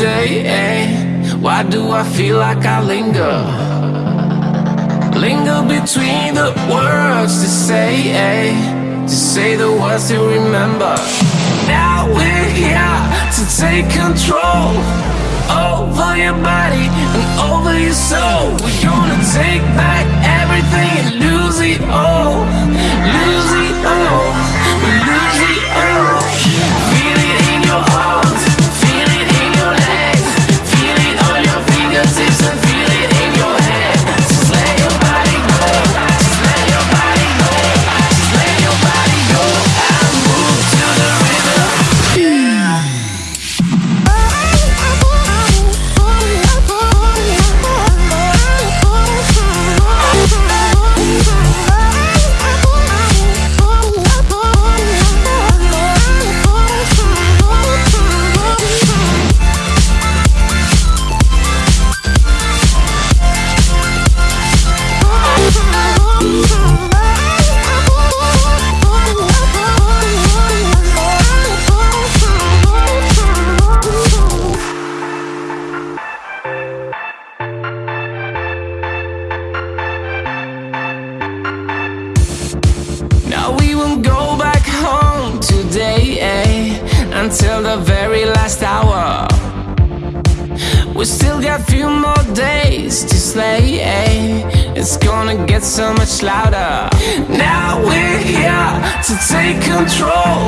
Why do I feel like I linger? Linger between the words to say, eh? To say the words to remember. Now we're here to take control over your body and over your soul. Won't go back home today, eh? Until the very last hour. We still got few more days to slay, eh? It's gonna get so much louder. Now we're here to take control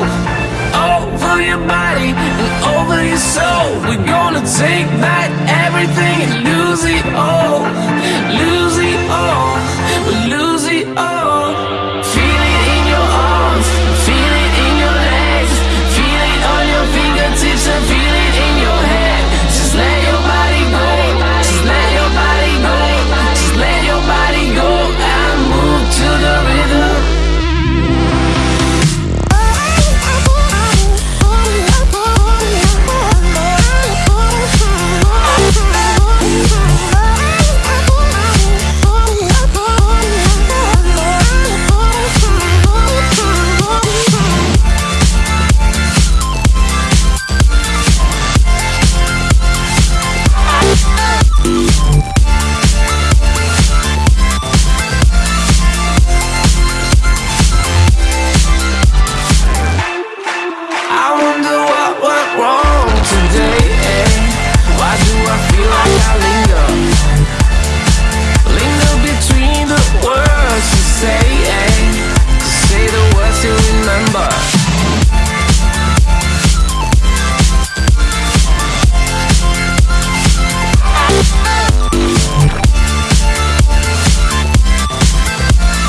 over your body and over your soul. We're gonna take back everything and lose it all,